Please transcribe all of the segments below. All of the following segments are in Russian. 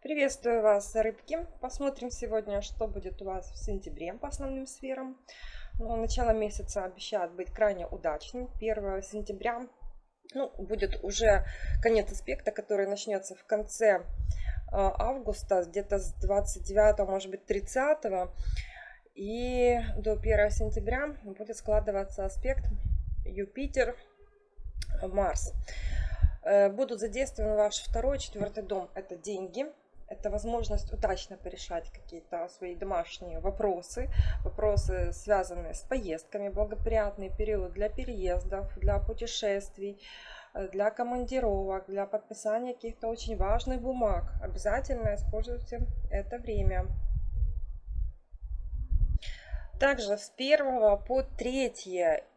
Приветствую вас, рыбки! Посмотрим сегодня, что будет у вас в сентябре по основным сферам. Ну, начало месяца обещает быть крайне удачным. 1 сентября ну, будет уже конец аспекта, который начнется в конце э, августа, где-то с 29, может быть 30. И до 1 сентября будет складываться аспект Юпитер-Марс. Э, будут задействованы ваш второй, четвертый дом. Это деньги, это возможность удачно порешать какие-то свои домашние вопросы, вопросы, связанные с поездками, благоприятный период для переездов, для путешествий, э, для командировок, для подписания каких-то очень важных бумаг. Обязательно используйте это время. Также с 1 по 3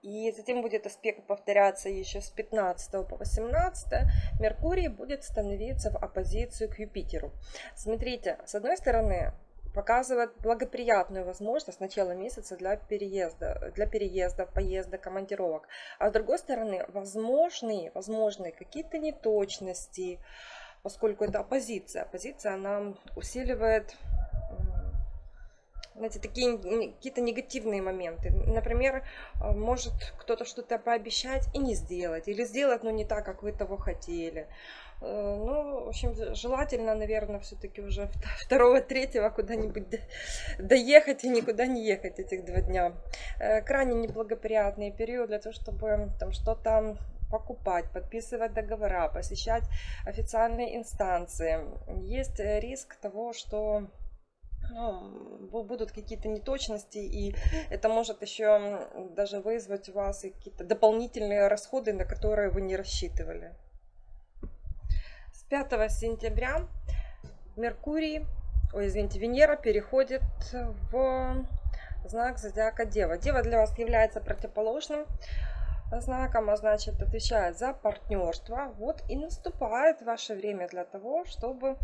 и затем будет аспект повторяться еще с 15 по 18 Меркурий будет становиться в оппозицию к Юпитеру. Смотрите, с одной стороны показывает благоприятную возможность начала месяца для переезда, для переезда, поезда, командировок. А с другой стороны, возможные, возможные какие-то неточности, поскольку это оппозиция. Оппозиция, она усиливает знаете, такие какие-то негативные моменты. Например, э, может кто-то что-то пообещать и не сделать, или сделать, но не так, как вы того хотели. Э, ну, в общем, желательно, наверное, все-таки уже второго, третьего куда-нибудь доехать и никуда не ехать этих два дня. Э, крайне неблагоприятный период для того, чтобы там что-то покупать, подписывать договора, посещать официальные инстанции. Есть риск того, что ну, будут какие-то неточности, и это может еще даже вызвать у вас какие-то дополнительные расходы, на которые вы не рассчитывали. С 5 сентября Меркурий, ой, извините, Венера переходит в знак зодиака Дева. Дева для вас является противоположным знаком, а значит отвечает за партнерство. Вот и наступает ваше время для того, чтобы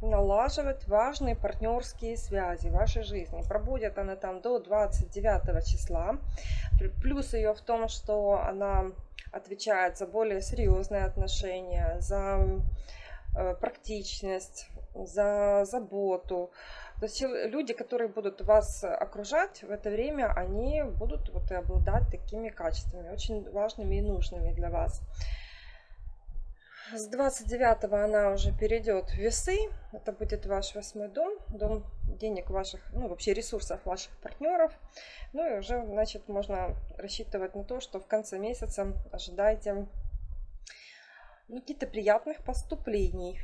налаживать важные партнерские связи в вашей жизни. Пробудет она там до 29 числа. Плюс ее в том, что она отвечает за более серьезные отношения, за э, практичность, за заботу. То есть люди, которые будут вас окружать в это время, они будут вот и обладать такими качествами, очень важными и нужными для вас. С 29 она уже перейдет в весы. Это будет ваш восьмой дом, дом денег ваших, ну вообще ресурсов ваших партнеров. Ну и уже, значит, можно рассчитывать на то, что в конце месяца ожидайте ну, каких-то приятных поступлений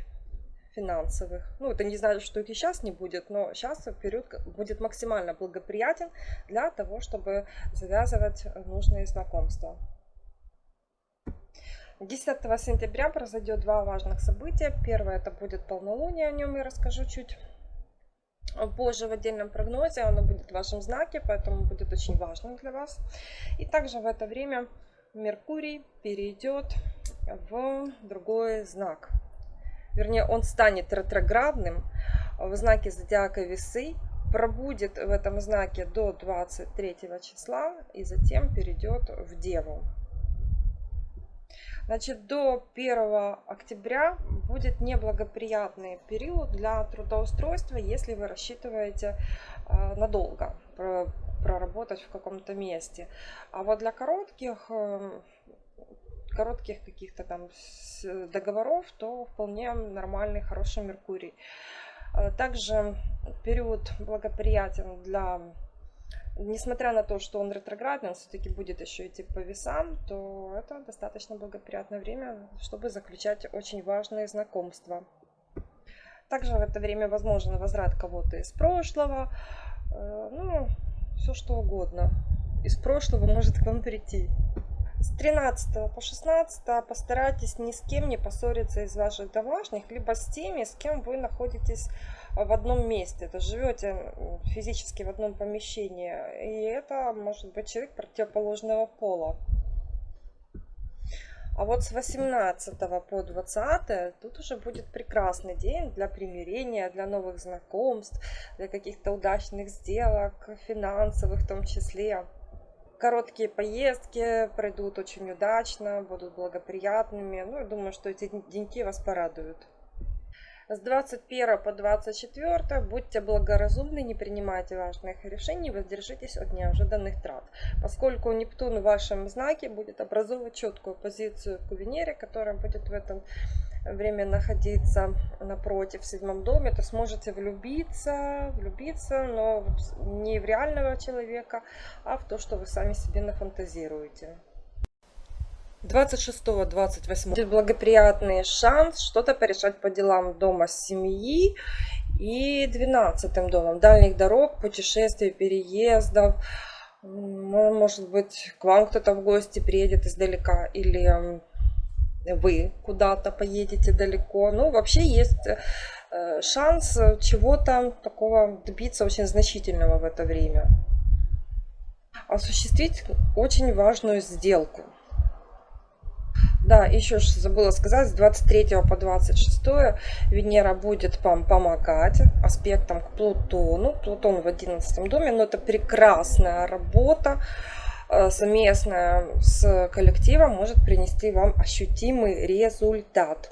финансовых. Ну, это не значит, что их и сейчас не будет, но сейчас период будет максимально благоприятен для того, чтобы завязывать нужные знакомства. 10 сентября произойдет два важных события. Первое это будет полнолуние, о нем я расскажу чуть позже в отдельном прогнозе. Оно будет в вашем знаке, поэтому будет очень важным для вас. И также в это время Меркурий перейдет в другой знак. Вернее, он станет ретроградным в знаке зодиака Весы, пробудет в этом знаке до 23 числа и затем перейдет в Деву. Значит, до 1 октября будет неблагоприятный период для трудоустройства, если вы рассчитываете э, надолго проработать в каком-то месте. А вот для коротких э, коротких каких-то там договоров, то вполне нормальный, хороший Меркурий. Э, также период благоприятен для несмотря на то, что он ретроградный, он все-таки будет еще идти по весам, то это достаточно благоприятное время, чтобы заключать очень важные знакомства. Также в это время возможен возврат кого-то из прошлого, э, ну, все что угодно. Из прошлого может к вам прийти. С 13 по 16 постарайтесь ни с кем не поссориться из ваших домашних, либо с теми, с кем вы находитесь в одном месте, то живете физически в одном помещении, и это может быть человек противоположного пола. А вот с 18 по 20 тут уже будет прекрасный день для примирения, для новых знакомств, для каких-то удачных сделок, финансовых в том числе. Короткие поездки пройдут очень удачно, будут благоприятными. Ну, я думаю, что эти деньки вас порадуют. С 21 по 24 будьте благоразумны, не принимайте важных решений, воздержитесь от неожиданных трат. Поскольку Нептун в вашем знаке будет образовывать четкую позицию к Венере, которая будет в этом время находиться напротив в седьмом доме, то сможете влюбиться, влюбиться, но не в реального человека, а в то, что вы сами себе нафантазируете. 26-28 будет благоприятный шанс что-то порешать по делам дома семьи и 12 домом дальних дорог, путешествий, переездов. Может быть, к вам кто-то в гости приедет издалека или вы куда-то поедете далеко. Ну, вообще есть э, шанс чего-то такого добиться очень значительного в это время. Осуществить очень важную сделку. Да, еще забыла сказать, с 23 по 26 Венера будет вам помогать аспектом к Плутону. Плутон в 11 доме, но это прекрасная работа э, совместная с коллективом может принести вам ощутимый результат.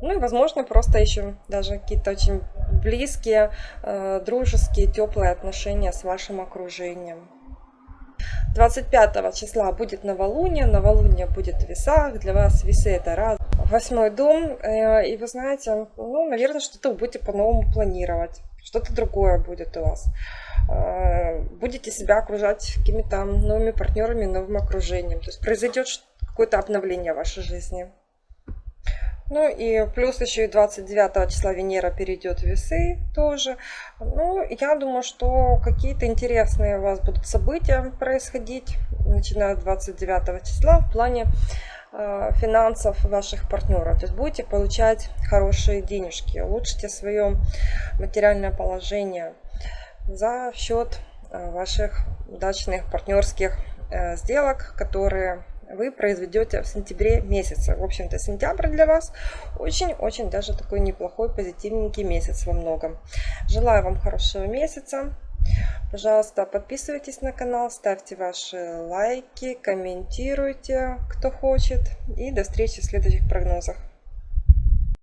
Ну и, возможно, просто еще даже какие-то очень близкие, э, дружеские, теплые отношения с вашим окружением. 25 числа будет новолуние, новолуние будет в весах, для вас весы это раз. Восьмой дом, э, и вы знаете, ну, наверное, что-то будете по-новому планировать, что-то другое будет у вас. Э, будете себя окружать какими-то новыми партнерами, новым окружением, то есть произойдет какое-то обновление в вашей жизни. Ну и плюс еще и 29 числа Венера перейдет в весы тоже. Ну, я думаю, что какие-то интересные у вас будут события происходить, начиная с 29 числа в плане э, финансов ваших партнеров. То есть будете получать хорошие денежки, улучшите свое материальное положение за счет э, ваших удачных партнерских э, сделок, которые вы произведете в сентябре месяце. В общем-то, сентябрь для вас очень-очень даже такой неплохой, позитивненький месяц во многом. Желаю вам хорошего месяца. Пожалуйста, подписывайтесь на канал, ставьте ваши лайки, комментируйте, кто хочет. И до встречи в следующих прогнозах.